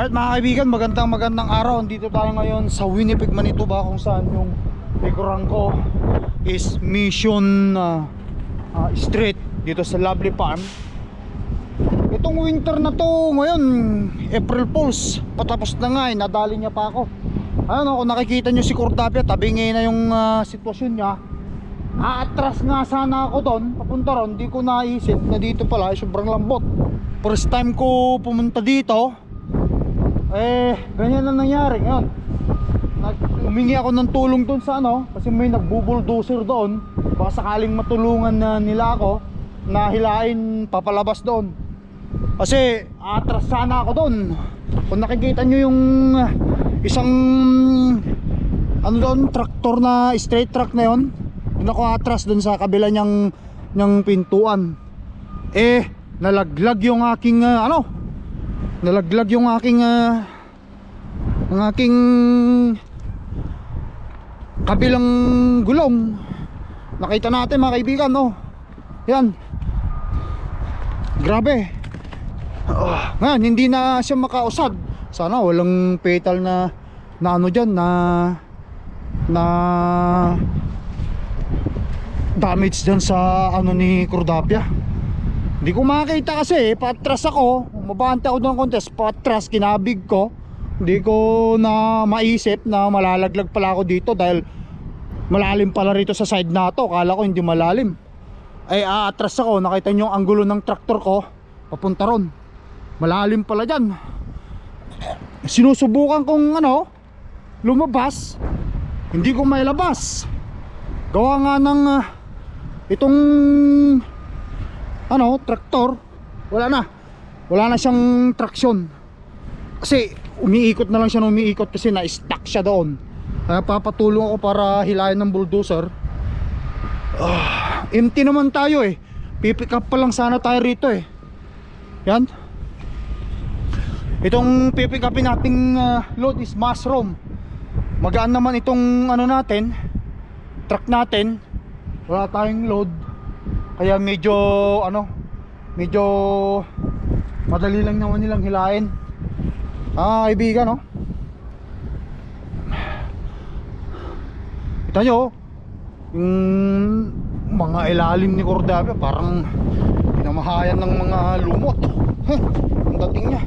Alright mga kaibigan, magandang magandang araw. Dito tayo ngayon sa Winnipeg, Manitoba kung saan yung likuran ko is Mission uh, uh, Street dito sa Lovely Farm. Itong winter na to ngayon, April Fools, patapos na nga eh, nadali niya pa ako. Ayun kung nakikita nyo si Cordapia, tabi ngayon na yung uh, sitwasyon niya. Aatras nga sana ako doon, papunta ron, di ko naisip na dito pala ay sobrang lambot. First time ko pumunta dito, eh, ganyan lang nangyari ngayon. Nag humingi ako ng tulong doon sa ano, kasi may nagbubuldozer doon. Baka sakaling matulungan na nila ako na hilain papalabas doon. Kasi atras sana ako doon. Kung nakikita nyo yung uh, isang ano doon, traktor na straight truck na yon doon ako atras doon sa kabila niyang, niyang pintuan. Eh, nalaglag yung aking uh, ano, nalaglag yung aking uh, ang aking kabilang gulong. Nakita natin mga kaibigan no? Yan. Grabe. Oh, ngayon hindi na siya makausad. Sana walang petal na na ano dyan na na damage dyan sa ano ni Cordapia hindi ko makita kasi patras ako. Mabante ako ng contest patras kinabig ko. Hindi ko na maisip na malalaglag pala ako dito dahil malalim pala rito sa side na to. Kala ko hindi malalim. Ay aatras ako. Nakita nyo ang angulo ng traktor ko. Papunta ron. Malalim pala dyan. Sinusubukan kong ano lumabas. Hindi ko mailabas gawa nga ng uh, itong ano traktor? Wala na. Wala na siyang traction kasi umiikot na lang siya umiikot kasi na-stuck siya doon. Kaya papatulong ako para hilayan ng bulldozer. Ah, empty naman tayo eh. Pipick up pa lang sana tayo rito eh. Yan. Itong pipick upin nating uh, load is mushroom. Magaan naman itong ano natin truck natin. Wala tayong load kaya medyo ano medyo madali lang naman nilang hilain ah kaibigan no kita nyo oh, yung mga ilalim ni Cordapia parang pinamahayan ng mga lumot. Heh, ang dating niya.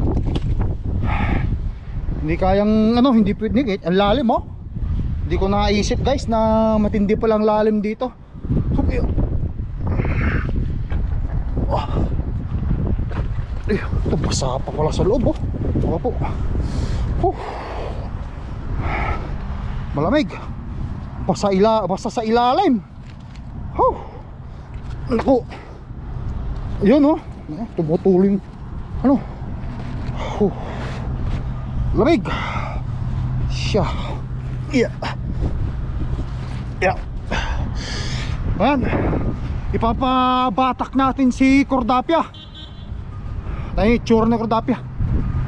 Hindi kayang ano hindi pwede ang lalim oh. Hindi ko naisip guys na matindi palang lalim dito. Hup, yun. Oh. Eh, ito basa pa pala sa loob oh. Baka po. Huh. Malamig. Basta ila, basta sa ilalim. Huh. Naku. Ayun oh. Tumutuling. Ano? Huh. Lamig. Siya. Yeah. Yeah. Ayan. Ipapabatak natin si Cordapia. Tayo tsura ng Cordapia.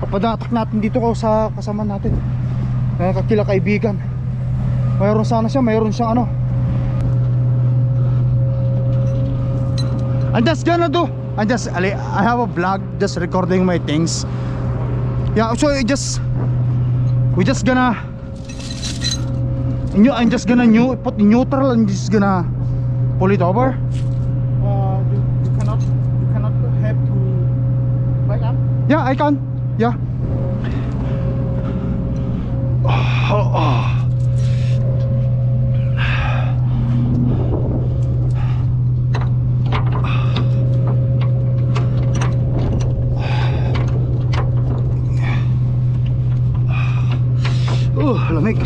Papadatak natin dito ko sa kasama natin. Kaya kakila kaibigan. Mayroon sana siya, mayroon siyang ano. I'm just gonna do I'm just I have a vlog just recording my things. Yeah, so I just we just gonna I'm just gonna new, put neutral and just gonna pull it over. Uh, you, you cannot you cannot have to back up. Yeah, I can. Yeah. Oh, oh. Uh, lamig.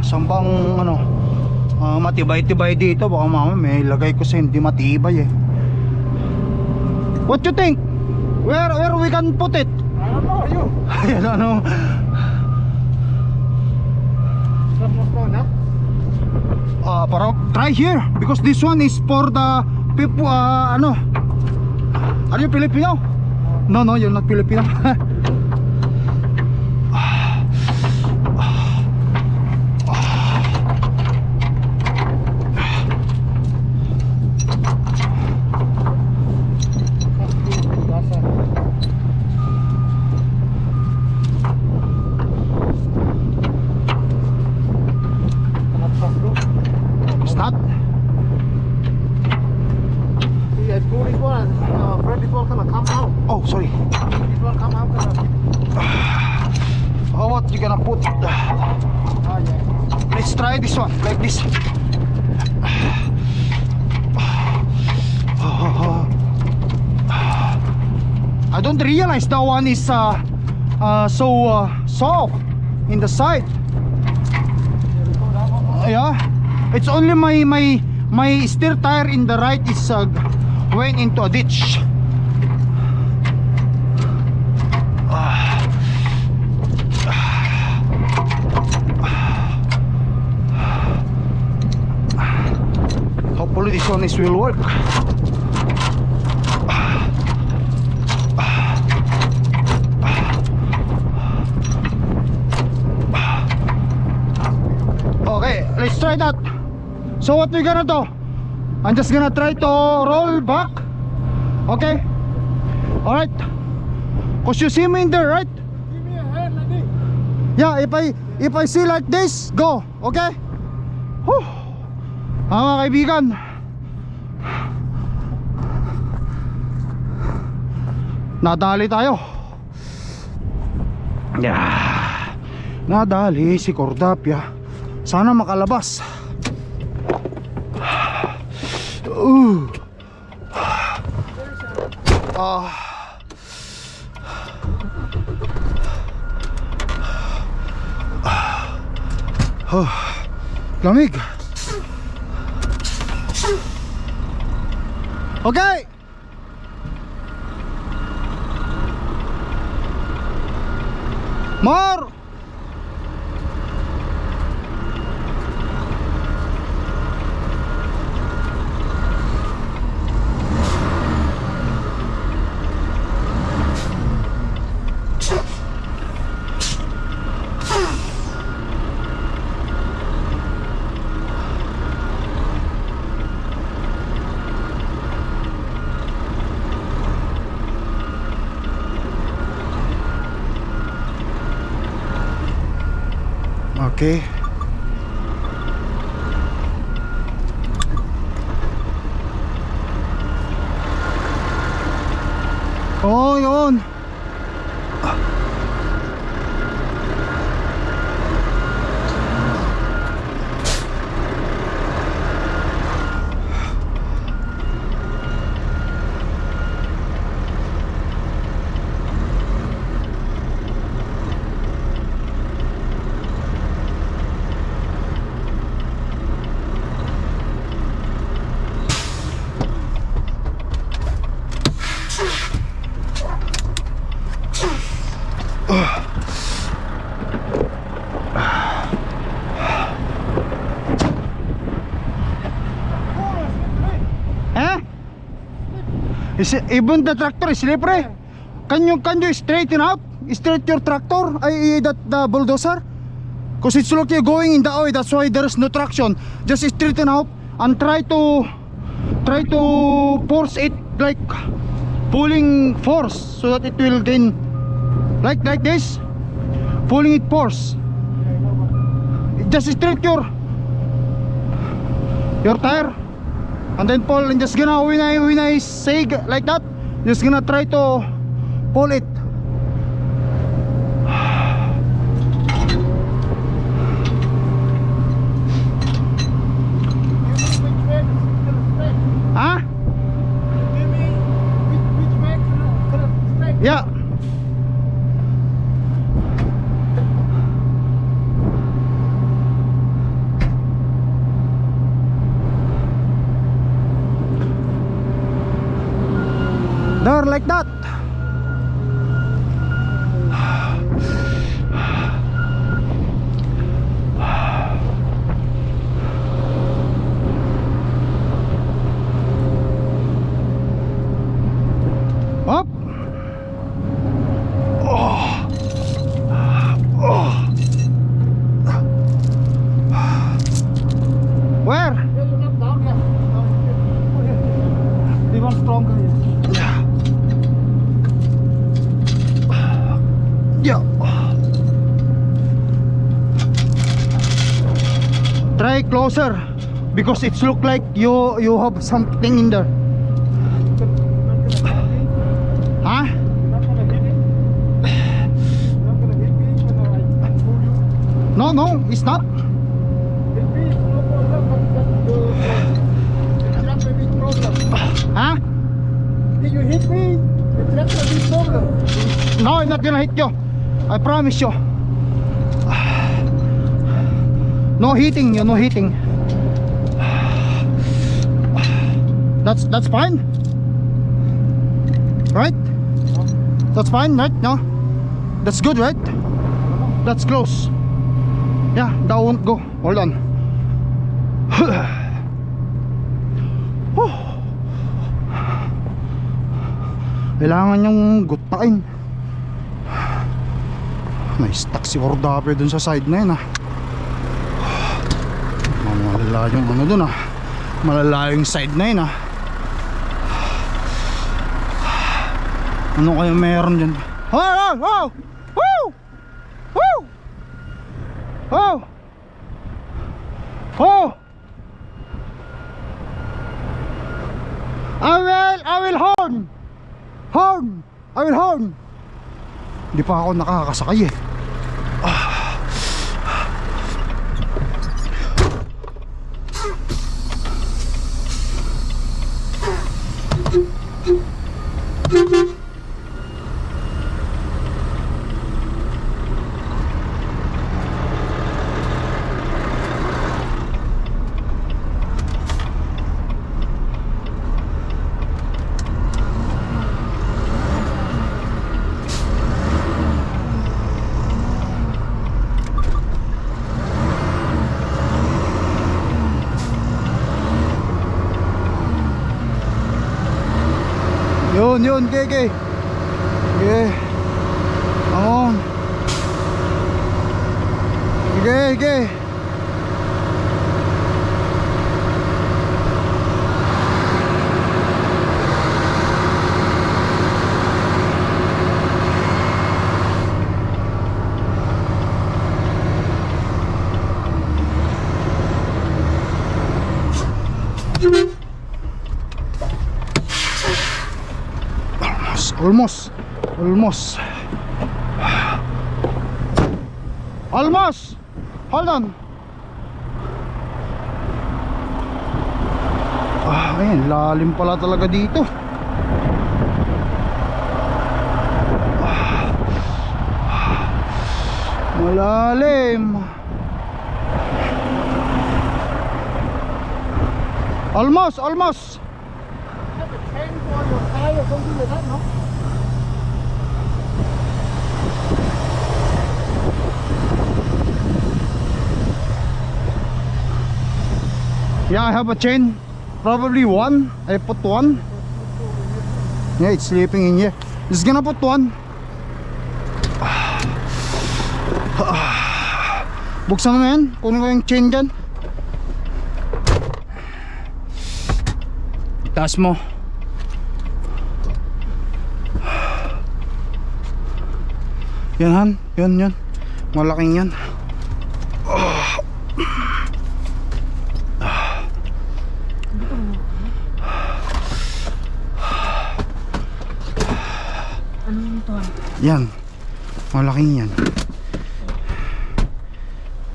Sambang ano, ah, matibay-tibay dito baka mama may lagay ko sa hindi matibay eh. What you think? Where where we can put it? I don't know you. I don't know. Uh, parang try here because this one is for the people uh, ano. Are you Filipino? No, no, you're not Filipino. so uh, soft in the side. Yeah. It's only my my my steer tire in the right is uh, went into a ditch. Hopefully this one is will work try that so what we gonna do I'm just gonna try to roll back okay all right cause you see me in there right Give me a hand like this. Yeah, if I if I see like this, go. Okay? Whew. Ah, mga kaibigan. Nadali tayo. Yeah. Nadali si Cordapia. Sana makalabas. Uh. Ah. Oh, lamig. Okay. Okay. Oh, yun. Eh? Is even the tractor is slippery. Can you can you straighten out? Straight your tractor? I that the bulldozer? Cause it's like you're going in the oil. That's why there is no traction. Just straighten out and try to try to force it like pulling force so that it will gain like like this. Pulling it force. Just straight your your tire and then pull and just gonna when I when I say like that. Just gonna try to pull it Which way is still straight? huh Give me which, which way is still straight? yeah there like that up where Yeah, you're not down here. Down here. Even stronger here. Yeah. Try closer because it's look like you you have something in there. You're not gonna hit me? Huh? You're not gonna hit me? You're not gonna hit me when I I pull you? No, no, it's not. Hit me, no problem, but just the, the truck may be problem. Ha? If you hit me, the truck may be problem. No, I'm not gonna hit you. I promise you. No hitting you, no hitting. That's that's fine. Right? That's fine, right? No? That's good, right? That's close. Yeah, that won't go. Hold on. Kailangan yung gutain. May stuck si Ordape dun sa side na yun ah. Malala yung ano dun ah. Malala yung side na yun ah. Ano kaya meron dyan? Oh! Oh! Oh! Woo! Woo! Oh! Oh! I will, I will horn! Horn! I will horn! Hindi pa ako nakakasakay eh. Yun, yun, Keke. Sige. Come on. Sige, sige. Almost, almost, almost. Hold on. Ah, ayun, lalim pala talaga dito. Ah. Malalim. Almost, almost. Have a chain for your tire or something like that, no? Yeah, I have a chain. Probably one. I put one. Yeah, it's sleeping in here. Just gonna put one. Buksan mo yan. Kunin ko yung chain dyan. Taas mo. Yan han. Yan yan. Malaking yan. Yan. Malaking yan.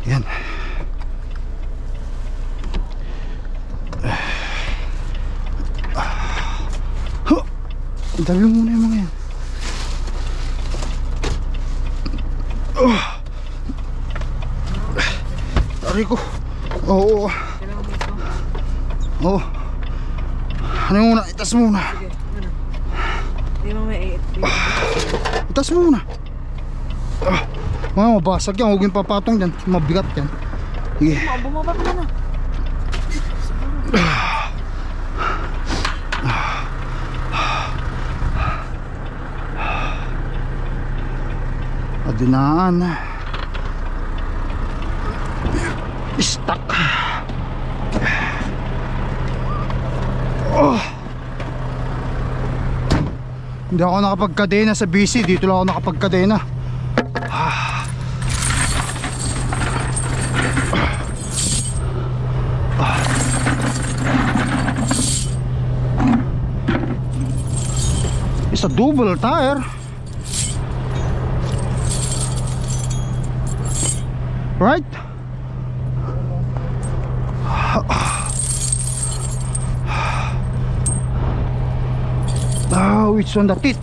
Yan. Mo muna yung mga yan. Oh. Tari ko. Oo. Oo. Ano yung muna? Itas muna. Mo muna. Ah, mga mabasag yan. Huwag yung papatong dyan. Mabigat yan. Sige. Bumaba ka na. Adinaan. Stuck. Oh. Hindi ako nakapagkadena sa BC. Dito lang ako nakapagkadena. It's a double tire. Right? Oh, it's on the tit.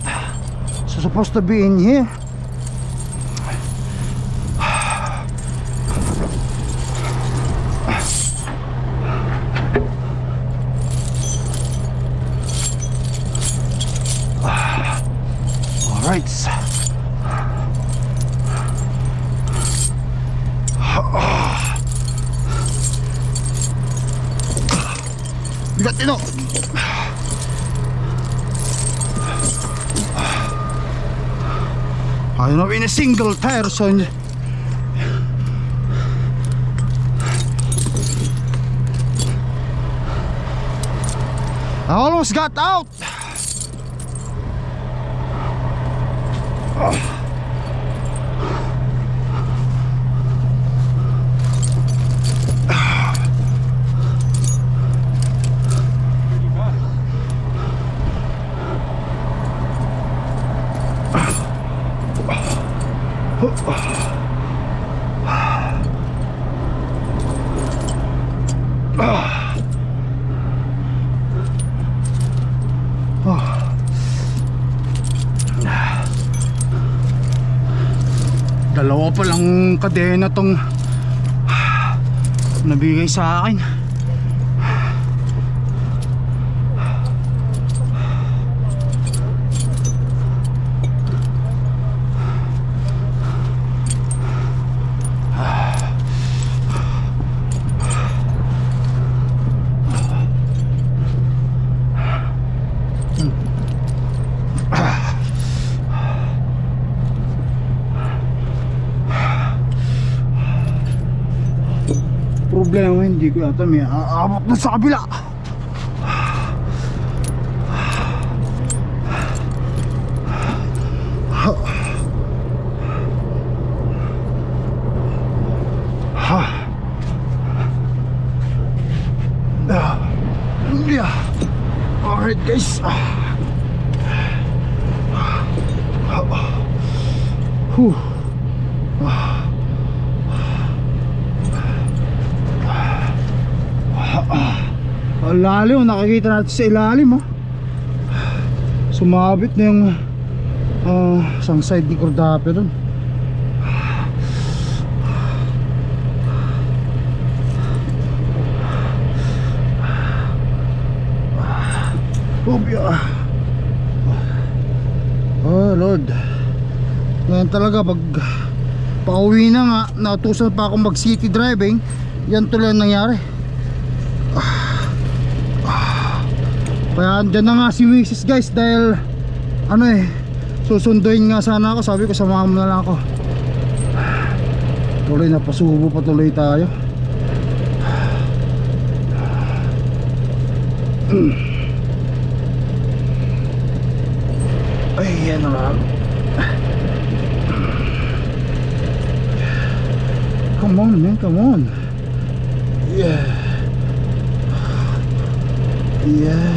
So supposed to be in here. Single person. I almost got out. Dalawa kadena tong nabigay sa akin. Hindi ko yata may aabot na sa kabila. Ha. Ah. Yeah. Alright guys. Whew. Ang lalim, nakikita natin sa ilalim oh. Sumabit na yung uh, isang side ni Cordape dun. Obya Oh Lord. Ngayon talaga pag pauwi na nga Natusan pa akong mag city driving Yan tuloy ang nangyari Kaya andyan na nga si Mrs. guys dahil ano eh susunduin nga sana ako. Sabi ko samahan mo na lang ako. Tuloy na pasubo pa tuloy tayo. Ay yan lang come on man come on. Yeah. Yeah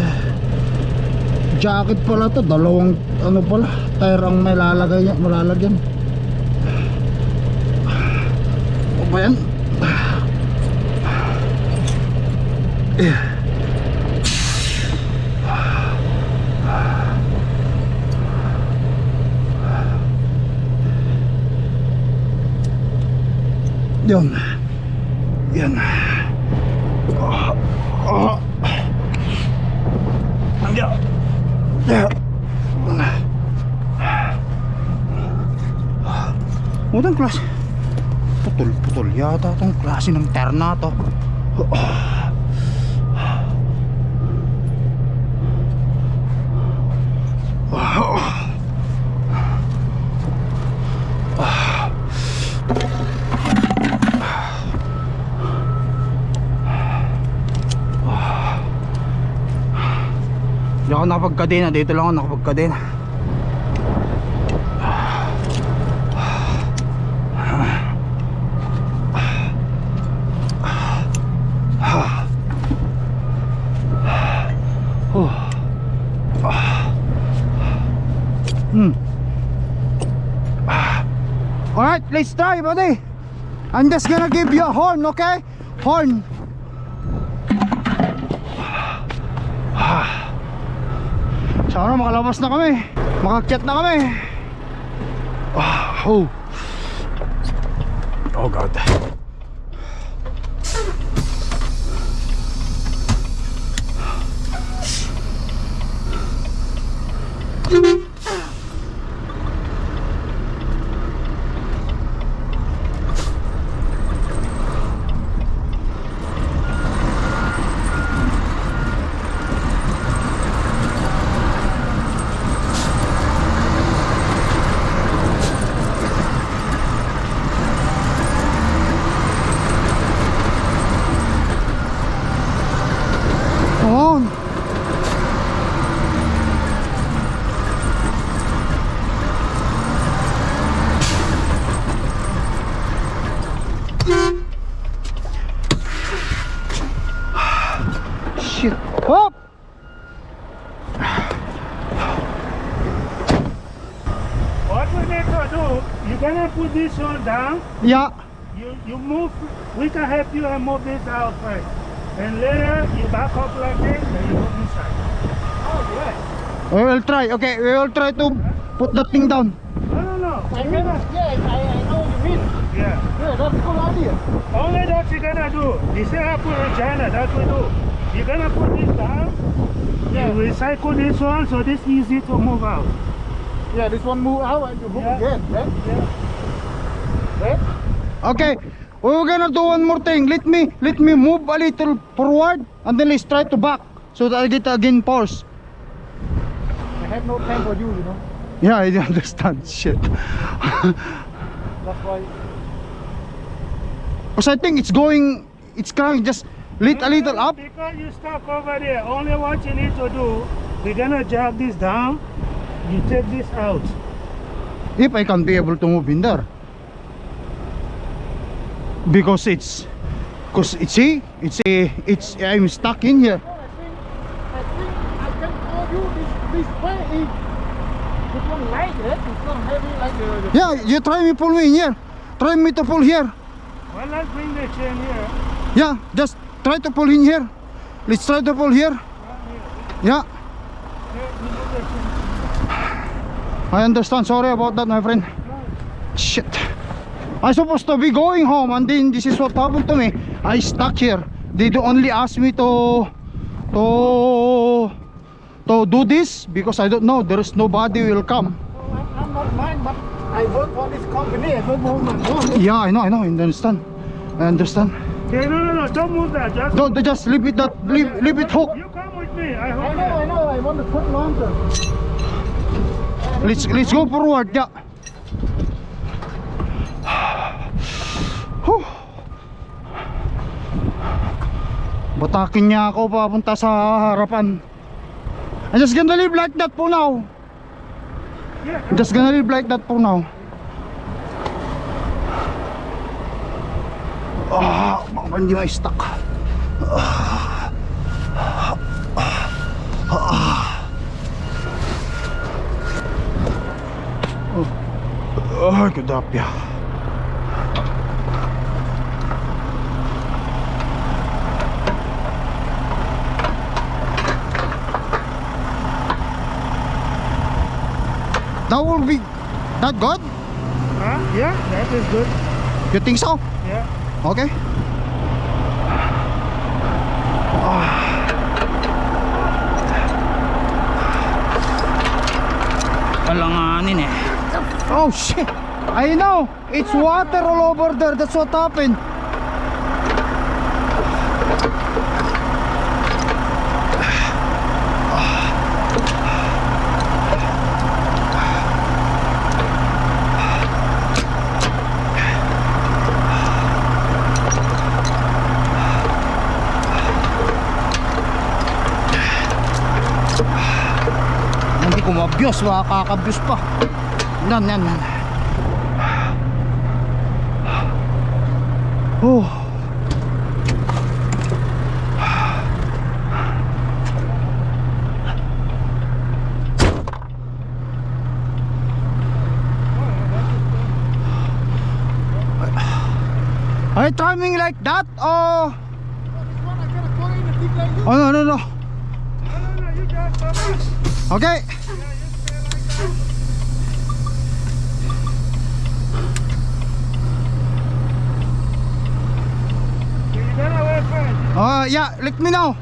jacket pala to dalawang ano pala tire ang may lalagay niya malalagyan. O ba yan? Yun. Yan. Ah, ah. Yeah. Yeah. Utang klase. Putol-putol yata tong klase ng terna to. Hindi ako nakapagkadena, dito lang ako nakapagkadena. Let's try, buddy. I'm just gonna give you a horn, okay? Horn. Sana makalabas na kami. Makakyat na kami. Ah, oh. Oh God. Down. Yeah. You you move. We can help you and move this out first. And later you back up like this, and you go inside. Oh yeah. We will try. Okay, we will try to put the thing down. No no no. I You're mean, gonna- yeah, I, I know what you mean. Yeah. Yeah, that's a good idea. Only that you're gonna do. This is how put in China. That's what we do. You're gonna put this down. Yeah. You recycle this one, so this easy to move out. Yeah, this one move out and you hook Yeah. again, right? Yeah. Okay. We're gonna do one more thing. Let me let me move a little forward and then let's try to back so that I get again pause. I have no time for you, you know. Yeah, I understand. Shit. That's why. Because I think it's going, it's coming just lit a little up. Because you stuck over there. Only what you need to do, we're gonna jog this down. You take this out. If I can be able to move in there. Because it's, because it's see, it's a, it's I'm stuck in here. Yeah, you try me pull me in here. Try me to pull here. Well, let's bring the chain here. Yeah, just try to pull in here. Let's try to pull here. Yeah. I understand. Sorry about that, my friend. Shit. I supposed to be going home and then this is what happened to me. I stuck here. They do only ask me to to to do this because I don't know. There is nobody will come. Oh, I'm, I'm not mine, but I work for this company. I don't know my own. Yeah, I know, I know. I understand. I understand. Okay, no, no, no, don't move that. Just Don't just leave it that leave, leave it hook. you come with me. I I hold know, I know. I want to put longer. Let's let's go forward. Yeah. Batakin niya ako papunta sa harapan. I'm just gonna live like that for now. Yeah. I'm just gonna live like that for now. Ah, baka hindi may stuck. Ay, kadapya. That will be that good? Huh? Yeah, that is good. You think so? Yeah. Okay. Alanganin eh. Oh shit! I know! It's water all over there. That's what happened. Mabiyos, makakabiyos pa. Yan, yan, yan. Oh. Are you timing like that or. Oh no no no No, you got. Okay You gotta wait first. Uh yeah let me know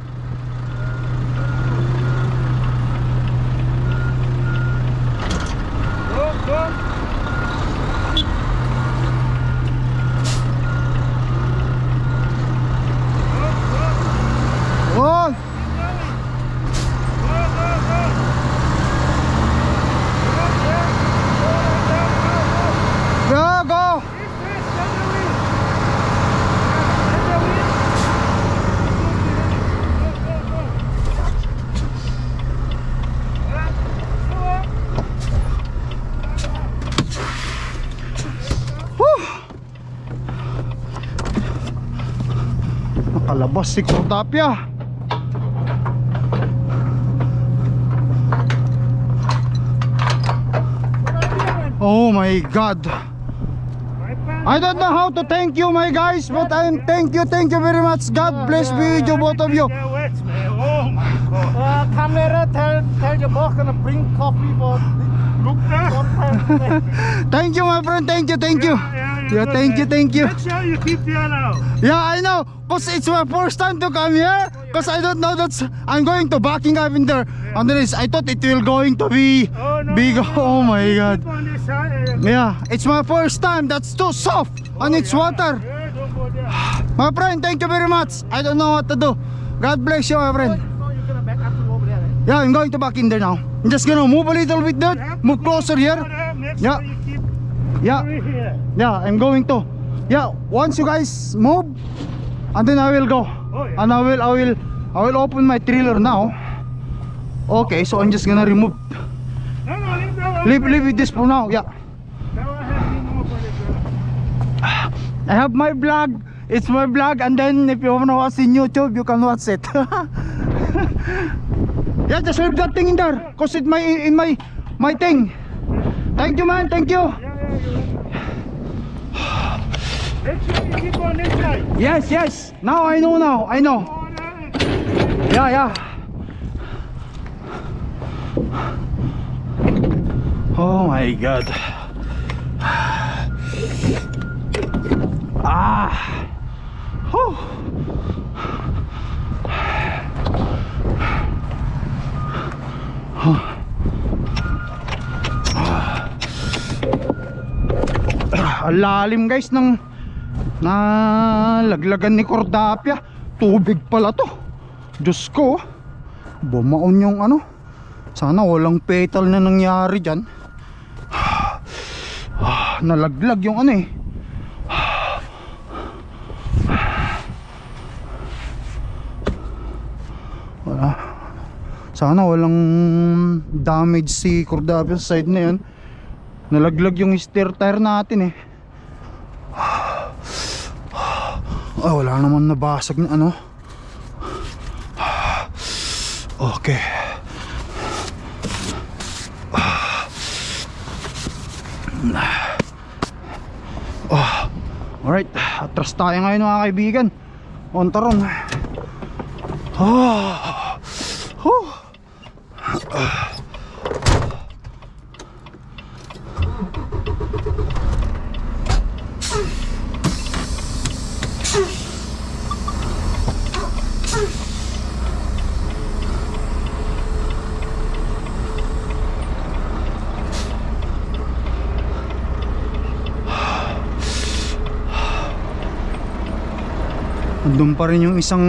Nakalabas si Cortapia Oh my god I don't know how to thank you my guys but I'm thank you thank you very much God bless be with you both of you Oh my god. Uh, camera, tell tell your boss gonna bring coffee for Look there. one time. Thank you my friend thank you thank you Yeah thank you thank you Make sure you keep the now. Yeah I know cause it's my first time to come here cause I don't know that's I'm going to Buckingham in there and then I thought it will going to be Oh no. big no, oh my god on this side. Yeah it's my first time that's too soft and it's water Yeah, go there. My friend thank you very much I don't know what to do God bless you my friend so you're gonna back up to over there, right? Yeah, I'm going to back in there now. I'm just gonna move a little bit there, Yeah, move closer here. Yeah. sure you keep Yeah, yeah, I'm going to. Yeah, once you guys move, and then I will go. Oh, yeah. And I will, I will, I will open my trailer now. Okay, so I'm just gonna remove, No, no, leave leave, leave it this for now. Yeah, That one has been open. Uh, I have my blog It's my blog and then if you wanna watch in YouTube, you can watch it. yeah, just leave that thing in there, cause it my in my my thing. Thank you, man. Thank you. Yeah, yeah. Yes, yes. Now I know now. I know. Yeah, yeah. Oh my god. Ah. Whew. Ah, Ang lalim guys ng nalaglagan ni Cordapia. Tubig pala to. Diyos ko. Bumaon yung ano. Sana walang petal na nangyari dyan. Nalaglag yung ano eh. Wala. Sana walang damage si Cordapia sa side na yun. Nalaglag yung steer tire natin eh. Ah, wala naman nabasag na ano. Okay. Oh, alright, atras tayo ngayon mga kaibigan. On taron. Oh. Huh. Andun pa rin yung isang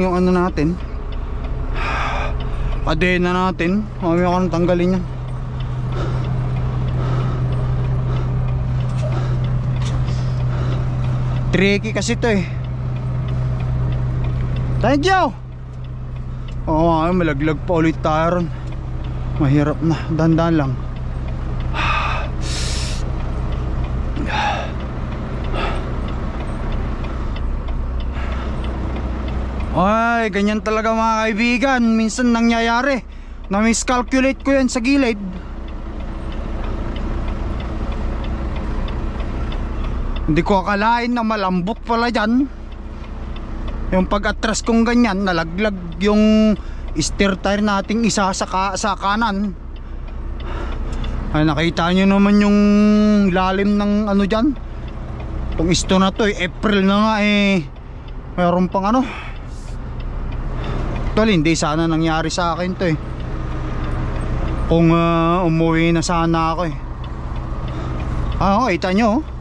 yung ano natin. Kadena natin. Mamaya ko nang tanggalin yan. Tricky kasi to eh. Thank you! Oo nga, malaglag pa ulit tayo ron. Mahirap na, dandan lang. Ay, ganyan talaga mga kaibigan. Minsan nangyayari. Na miscalculate ko yan sa gilid. Hindi ko akalain na malambot pala dyan. Yung pag-atras kong ganyan, nalaglag yung steer tire nating isa sa, ka- sa kanan. Ay nakita nyo naman yung lalim ng ano dyan. Itong isto na to eh, April na nga eh. Meron pang ano. Tol, hindi sana nangyari sa akin to eh. Kung ah, umuwi na sana ako eh. Ah, oh, kita nyo oh.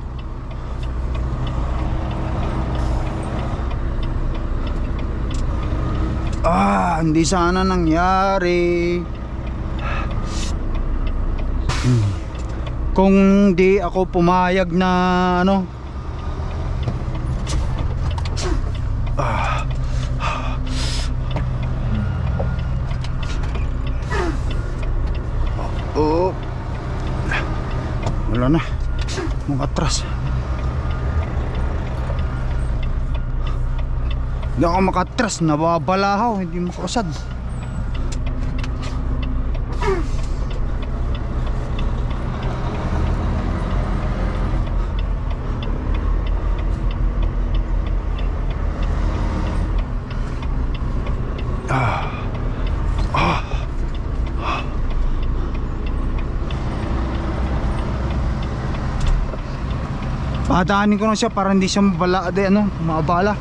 Ah, hindi sana nangyari. Hmm. Kung di ako pumayag na ano. Ah. Oh. Wala na. Mga atras. Hindi ako makatras, nababalahaw, hindi makasad. Padaanin ko na siya para hindi siya mabala, de, ano, mabala.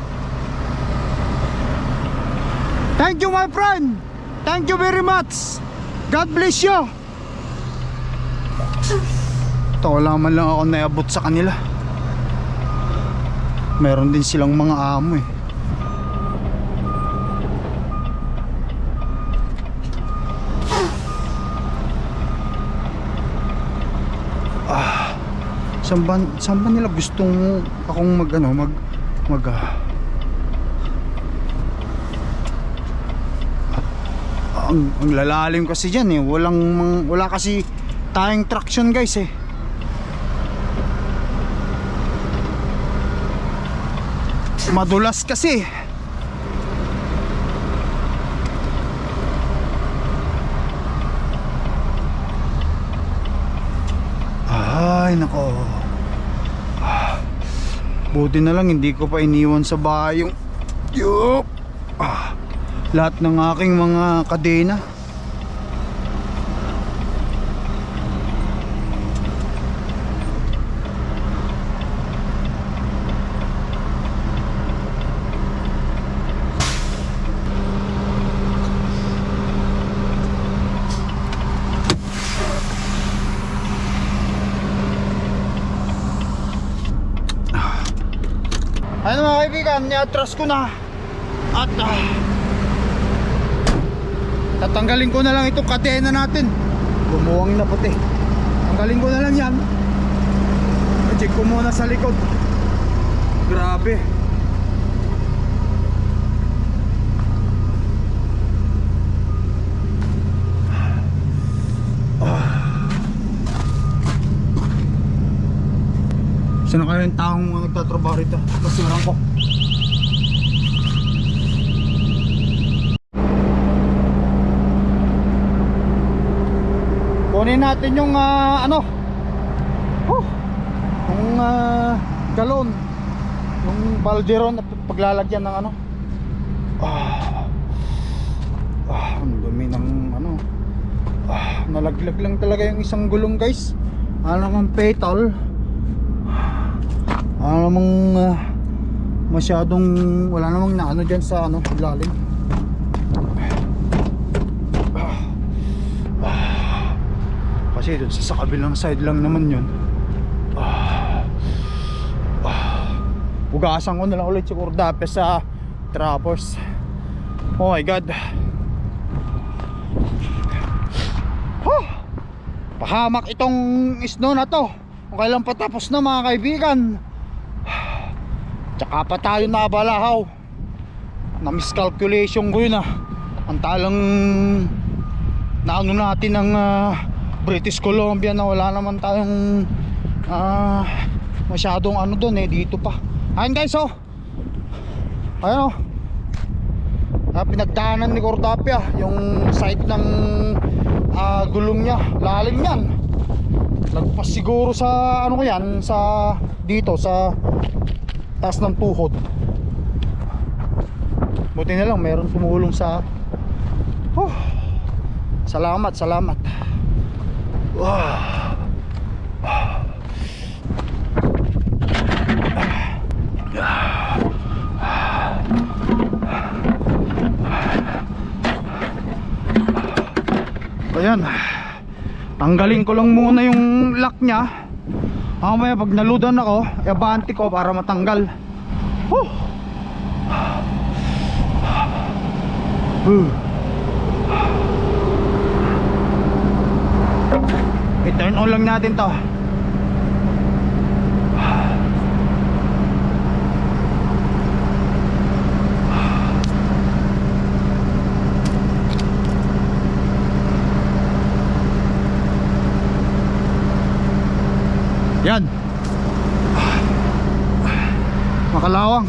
Thank you my friend. Thank you very much. God bless you. Ito wala man lang ako naabot sa kanila. Meron din silang mga amo eh. Saan ba, ba nila gustong akong mag ano, mag mag ah, ang, ang lalalim kasi dyan eh. Walang wala kasi tayong traction guys eh. Madulas kasi ay nako Ah, buti na lang hindi ko pa iniwan sa bahay yung yup. Ah lahat ng aking mga kadena Ano mga ni-atras ko na. At ah, tatanggalin ko na lang itong kadena natin. Bumuwang na puti tanggalin ko na lang yan. Check ko muna sa likod. Grabe. Sino kaya yung taong nagtatrabaho rito? Basuran ko. Kunin natin yung ah, ano? Oh, yung ah, galon. Yung balderon at paglalagyan ng ano? Ah, ah, ang dumi ng ano? Ah, nalaglag lang talaga yung isang gulong guys. Ano namang petal? Ano namang ah, masyadong wala namang na ano dyan sa ano ilalim. Kasi dun sa, kabilang side lang naman yun. Ah, ah, Ugasan ko na lang ulit si Cordape sa trappers. Oh my god. Huh. Pahamak itong snow na to. Kung kailan patapos na mga kaibigan. Tsaka pa tayo nabalahaw. Na miscalculation ko yun ah. Ang talang na ano natin ng ah, British Columbia na wala naman tayong ah, masyadong ano doon eh dito pa. Ayun guys oh. Ayun oh. Ah, pinagdaanan ni Cordapia yung side ng ah, gulong niya. Lalim yan. Lagpas siguro sa ano ko yan sa dito sa taas ng tuhod. Buti na lang meron tumulong sa Oh. Salamat, salamat. Ayan. Tanggalin ko lang muna yung lock niya. Mamaya pag naludan ako, iabante ko para matanggal. Huh. Huh. I-turn on lang natin to. Yan. Makalawang.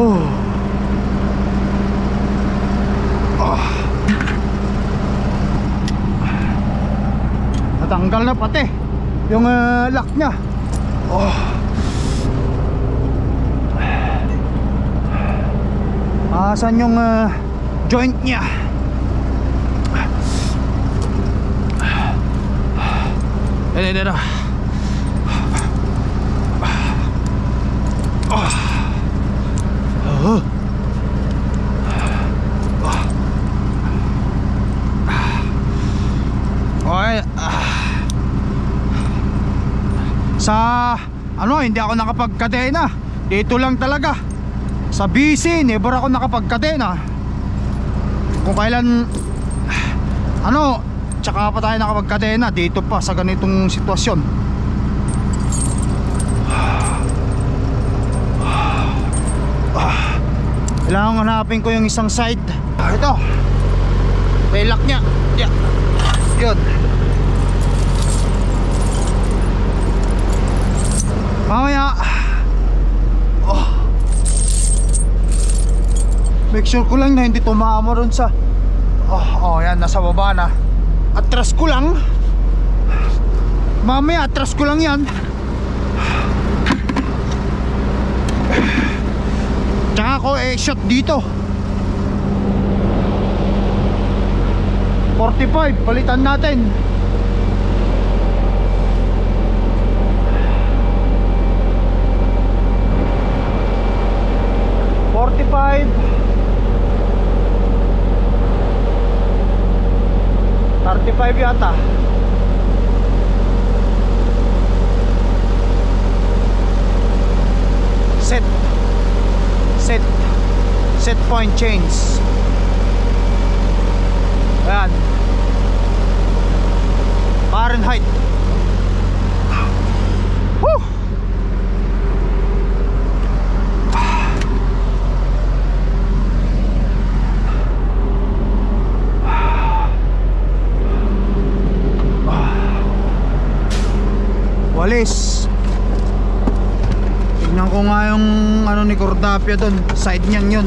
Oh. Ah. Natanggal na pati yung uh, lock niya. Oh. Asan yung uh, joint niya? Ito, ito, ito. Oh. Okay. ah. Sa ano, hindi ako nakapagkadena. Dito lang talaga. Sa BC, never ako nakapagkadena. Kung kailan ano, tsaka pa tayo nakapagkadena dito pa sa ganitong sitwasyon. Kailangan hanapin ko yung isang side. Ito. May lock niya. Yeah. Yun. Mamaya. Oh. Make sure ko lang na hindi tumama ron sa Oh, oh yan, nasa baba na. Atras ko lang. Mamaya, atras ko lang yan. Tsaka ako eh shot dito 45 palitan natin 25 yata. Set. Set. Set point change Cordapia doon, side niyan yun.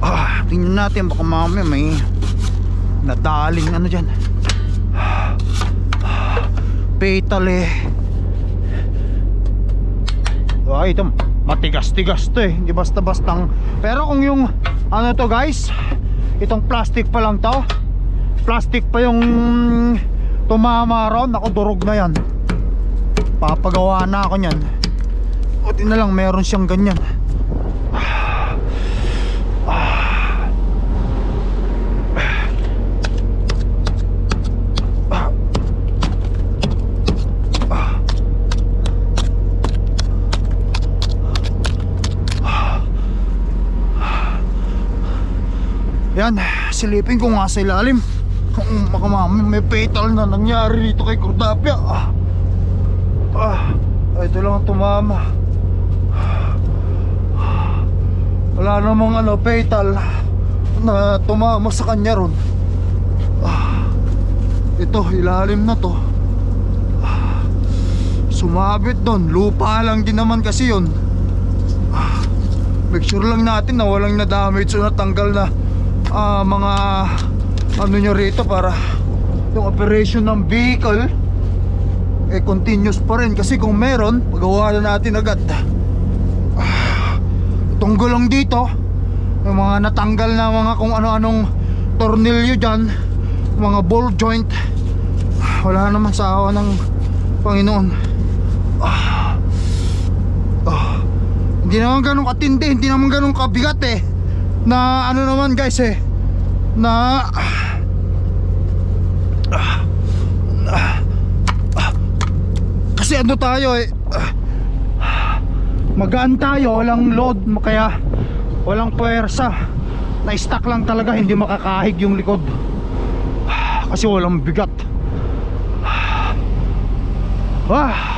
Ah, tingnan natin baka mamaya may nadaling ano diyan. Fatal eh. Ay, ito matigas-tigas to eh. Hindi basta-bastang. Pero kung yung ano to guys, itong plastic pa lang to. Plastic pa yung tumama ron. Ako durog na yan. Papagawa na ako niyan. Buti na lang meron siyang ganyan. Yan, silipin ko nga sa ilalim. Kung baka mamaya may fatal na nangyari dito kay Cordapia. Ah, ah ito lang ang tumama. wala namang ano fatal na tumama sa kanya ron Ah, ito ilalim na to Ah, sumabit doon lupa lang din naman kasi yun Ah, make sure lang natin na walang na damage o natanggal na ah, mga ano nyo rito para yung operation ng vehicle eh continuous pa rin. Kasi kung meron magawa na natin agad. Ah, itong gulong dito. Yung mga natanggal na mga kung ano-anong tornilyo dyan mga ball joint. Wala naman sa awa ng Panginoon. Ah. Ah. hindi naman ganun katindi hindi naman ganun kabigat eh. Na ano naman guys eh na kasi ano tayo eh magaan tayo walang load kaya walang puwersa. Na stuck lang talaga hindi makakahig yung likod. Kasi walang bigat. Ah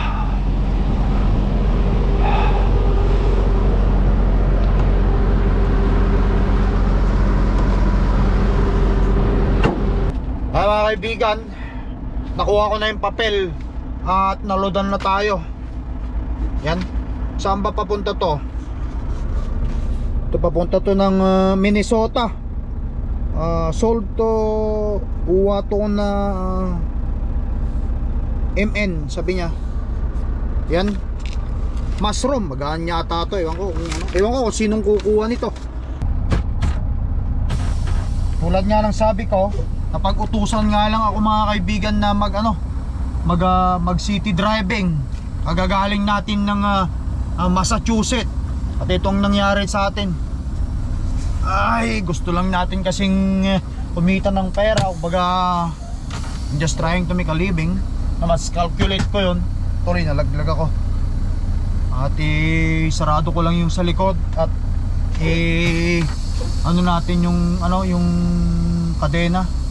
Ay mga kaibigan Nakuha ko na yung papel At naloadan na tayo. Yan. Saan ba papunta to? Ito papunta to ng ah, Minnesota. Ah, Sold to Uwa to na ah, MN sabi niya. Yan. Mushroom Magaan yata to. Ewan ko ano. Ewan ko kung sinong kukuha nito. Tulad nga ng sabi ko kapag utusan nga lang ako mga kaibigan na mag ano mag, ah, mag city driving. Kagagaling natin ng ah, ah, Massachusetts. At itong nangyari sa atin. Ay gusto lang natin kasing eh, kumita ng pera. Baga just trying to make a living. Na mas calculate ko yun. Tuloy nalaglag ako. At eh, sarado ko lang yung sa likod. At eh ano natin yung ano yung kadena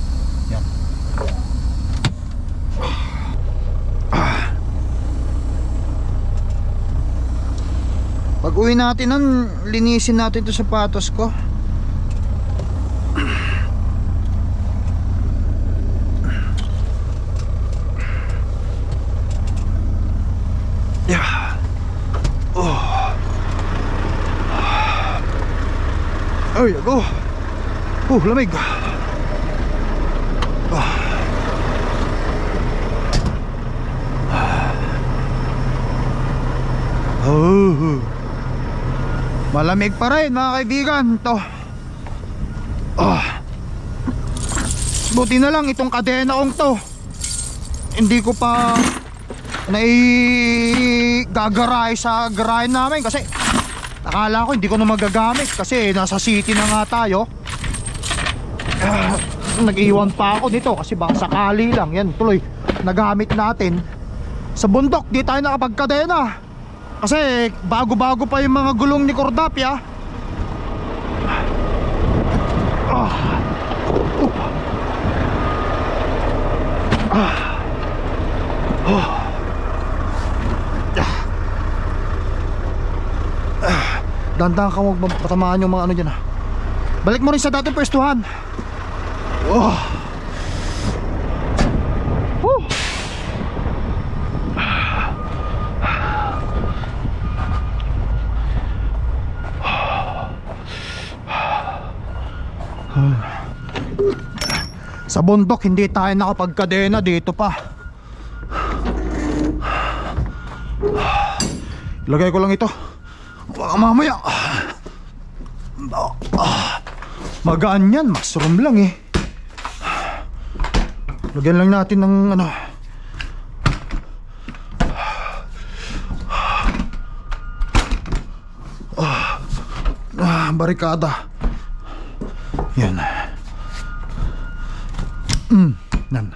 pag uwi natin nun linisin natin ito sapatos ko yeah. Ay, ako. Oh, lamig. Malamig pa rin mga kaibigan to. Ah. Buti na lang itong kadena kong to. Hindi ko pa naigagaray sa garahe namin kasi Akala ko hindi ko na magagamit kasi nasa city na nga tayo. Ah, nag-iwan pa ako nito kasi baka sakali lang. Yan tuloy nagamit natin. Sa bundok di tayo nakapagkadena. Kasi bago-bago pa yung mga gulong ni Cordapia. Ah. Ah. Oh. Dandan ka huwag patamaan yung mga ano dyan ah. Balik mo rin sa dating pwestuhan oh. Sa bundok hindi tayo nakapagkadena dito pa. Ilagay ko lang ito. Baka mamaya Magaan yan. Mushroom lang eh. Lagyan lang natin ng ano ah, Barikada. Yan mm, yan.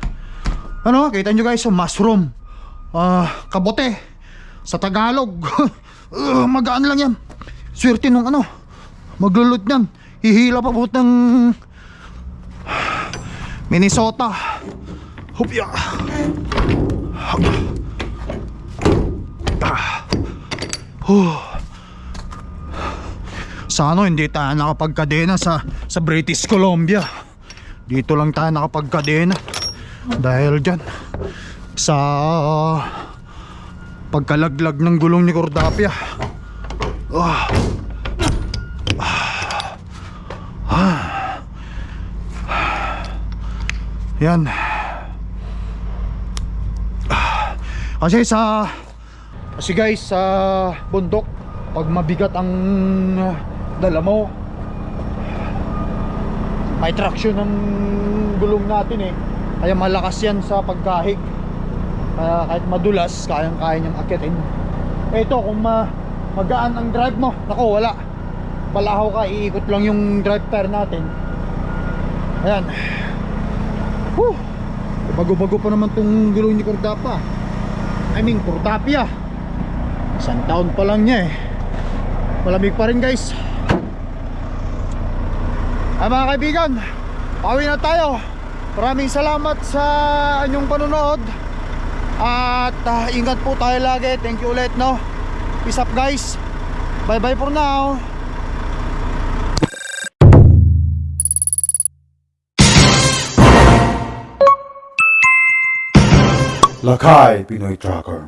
Ano kita nyo guys Mushroom ah, Kabote Sa Tagalog uh, magaan lang yan swerte nung ano maglulot yan hihila pa buot ng Minnesota hupya ah. Huh. Sa hindi tayo nakapagkadena sa, sa British Columbia. Dito lang tayo nakapagkadena. Dahil dyan, sa pagkalaglag ng gulong ni Cordapia. Ah. Ah. Yan. Ah. Kasi sa kasi guys sa bundok pag mabigat ang dala mo may traction ng gulong natin eh kaya malakas yan sa pagkahig. Kaya kahit madulas kayang kaya niyang akitin. Eto kung ma magaan ang drive mo nako wala. Palahaw ka iikot lang yung drive tire natin. Ayan. Whew. bago-bago pa naman tong gulong ni Cordapa. I mean Cordapia. Isang taon pa lang niya eh. Malamig pa rin guys. Ay mga kaibigan pauwi na tayo maraming salamat sa inyong panonood. At ah, ingat po tayo lagi. Thank you ulit no? Peace up guys. Bye bye for now. Lakay Pinoy Tracker